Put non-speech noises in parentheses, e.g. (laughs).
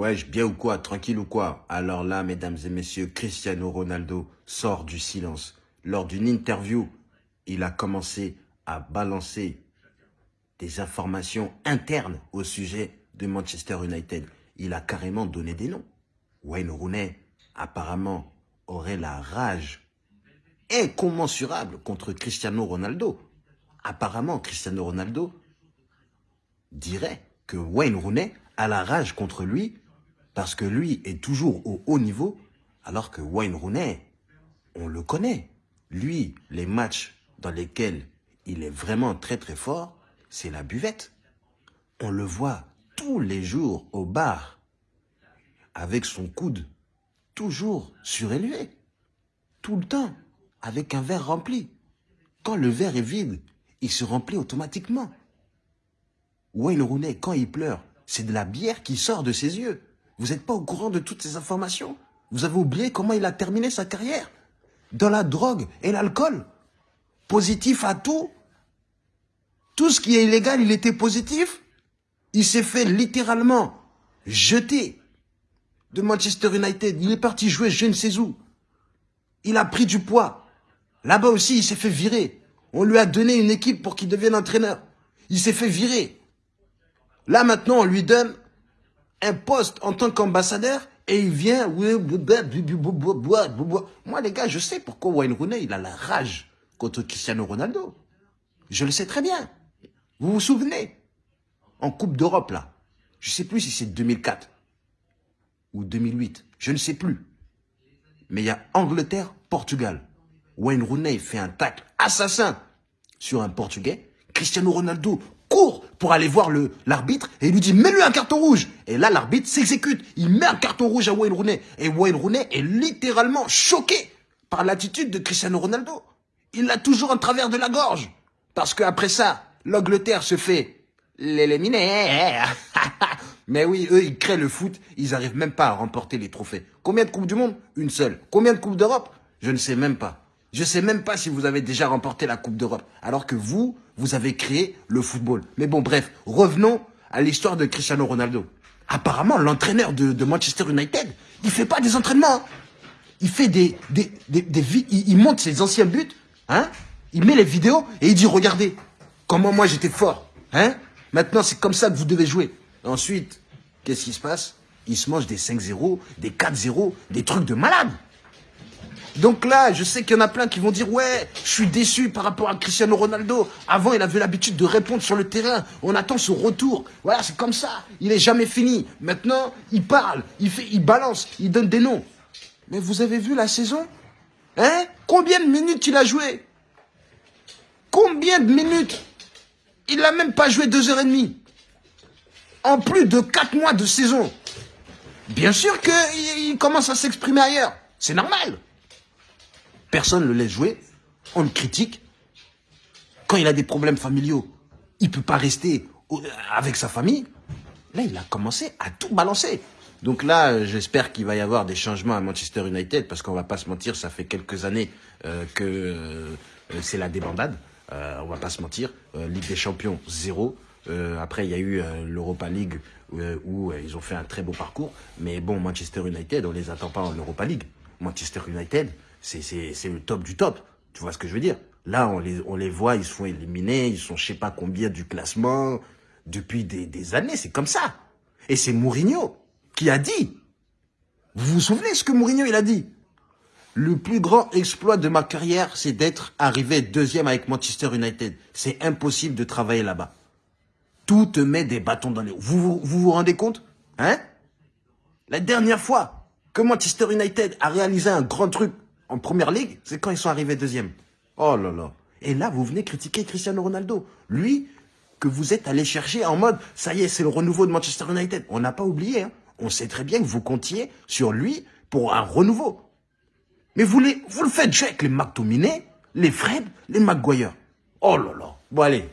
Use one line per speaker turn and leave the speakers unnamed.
Wesh, bien ou quoi Tranquille ou quoi? Alors là, mesdames et messieurs, Cristiano Ronaldo sort du silence. Lors d'une interview, il a commencé à balancer des informations internes au sujet de Manchester United. Il a carrément donné des noms. Wayne Rooney, apparemment, aurait la rage incommensurable contre Cristiano Ronaldo. Apparemment, Cristiano Ronaldo dirait que Wayne Rooney a la rage contre lui parce que lui est toujours au haut niveau, alors que Wayne Rooney, on le connaît. Lui, les matchs dans lesquels il est vraiment très très fort, c'est la buvette. On le voit tous les jours au bar, avec son coude toujours surélevé, tout le temps, avec un verre rempli. Quand le verre est vide, il se remplit automatiquement. Wayne Rooney, quand il pleure, c'est de la bière qui sort de ses yeux. Vous n'êtes pas au courant de toutes ces informations? Vous avez oublié comment il a terminé sa carrière? Dans la drogue et l'alcool Positif à tout Tout ce qui est illégal, il était positif Il s'est fait littéralement jeter de Manchester United. Il est parti jouer je ne sais où. Il a pris du poids. Là-bas aussi, il s'est fait virer. On lui a donné une équipe pour qu'il devienne entraîneur. Il s'est fait virer. Là, maintenant, on lui donne un poste en tant qu'ambassadeur et il vient... Moi, les gars, je sais pourquoi Wayne Rooney, il a la rage contre Cristiano Ronaldo. Je le sais très bien. Vous vous souvenez? En Coupe d'Europe, là. Je ne sais plus si c'est 2004 ou 2008. Je ne sais plus. Mais il y a Angleterre-Portugal. Wayne Rooney fait un tacle assassin sur un Portugais. Cristiano Ronaldo court pour aller voir l'arbitre et il lui dit mets-lui un carton rouge. Et là, l'arbitre s'exécute. Il met un carton rouge à Wayne Rooney. Et Wayne Rooney est littéralement choqué par l'attitude de Cristiano Ronaldo. Il l'a toujours en travers de la gorge. Parce qu'après ça, l'Angleterre se fait l'éliminer. (laughs) Mais oui, eux, ils créent le foot. Ils n'arrivent même pas à remporter les trophées. Combien de Coupes du Monde? Une seule. Combien de Coupes d'Europe? Je ne sais même pas. Je ne sais même pas si vous avez déjà remporté la Coupe d'Europe. Alors que vous, vous avez créé le football. Mais bon, bref, revenons à l'histoire de Cristiano Ronaldo. Apparemment, l'entraîneur de, Manchester United, il fait pas des entraînements. Hein. Il fait des, des, des, monte ses anciens buts, hein. Il met les vidéos et il dit, regardez, comment moi j'étais fort, hein. Maintenant, c'est comme ça que vous devez jouer. Ensuite, qu'est-ce qui se passe? Il se mange des 5-0, des 4-0, des trucs de malade. Donc là, je sais qu'il y en a plein qui vont dire « Ouais, je suis déçu par rapport à Cristiano Ronaldo. Avant, il avait l'habitude de répondre sur le terrain. On attend son retour. Voilà, c'est comme ça. Il est jamais fini. Maintenant, il parle, il, fait, il balance, il donne des noms. Mais vous avez vu la saison? Hein? Combien de minutes il a joué? Combien de minutes? Il n'a même pas joué deux heures et demie. En plus de quatre mois de saison. Bien sûr qu'il commence à s'exprimer ailleurs. C'est normal. Personne ne le laisse jouer. On le critique. Quand il a des problèmes familiaux, il ne peut pas rester avec sa famille. Là, il a commencé à tout balancer. Donc là, j'espère qu'il va y avoir des changements à Manchester United, parce qu'on va pas se mentir, ça fait quelques années euh, que euh, c'est la débandade. Euh, on va pas se mentir. Euh, Ligue des Champions, zéro. après, il y a eu l'Europa League, où ils ont fait un très beau parcours. Mais bon, Manchester United, on les attend pas en Europa League. Manchester United, c'est le top du top. Tu vois ce que je veux dire? Là, on les, on les voit, ils se font éliminer, ils sont je sais pas combien du classement depuis des, des années, c'est comme ça. Et c'est Mourinho qui a dit, vous vous souvenez ce que Mourinho il a dit? Le plus grand exploit de ma carrière, c'est d'être arrivé deuxième avec Manchester United. C'est impossible de travailler là-bas. Tout te met des bâtons dans les roues. Vous, vous vous, vous rendez compte? Hein? La dernière fois que Manchester United a réalisé un grand truc en première ligue, c'est quand ils sont arrivés deuxième. Oh là là. Et là, vous venez critiquer Cristiano Ronaldo. Lui, que vous êtes allé chercher en mode, ça y est, c'est le renouveau de Manchester United. On n'a pas oublié. Hein. On sait très bien que vous comptiez sur lui pour un renouveau. Mais vous, les, vous le faites jouer avec les McTominay, les Fred, les Maguire. Oh là là. Bon allez,